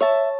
you